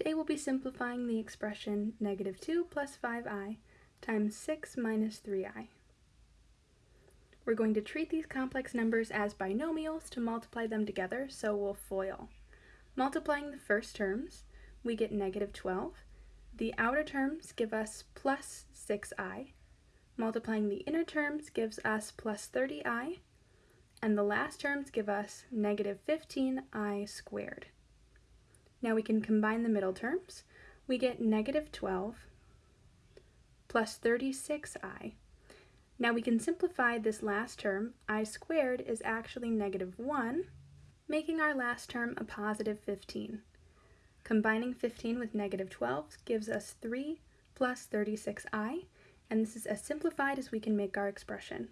Today we'll be simplifying the expression negative 2 plus 5i times 6 minus 3i. We're going to treat these complex numbers as binomials to multiply them together, so we'll FOIL. Multiplying the first terms, we get negative 12. The outer terms give us plus 6i. Multiplying the inner terms gives us plus 30i. And the last terms give us negative 15i squared. Now we can combine the middle terms. We get negative 12 plus 36i. Now we can simplify this last term. i squared is actually negative 1, making our last term a positive 15. Combining 15 with negative 12 gives us 3 plus 36i, and this is as simplified as we can make our expression.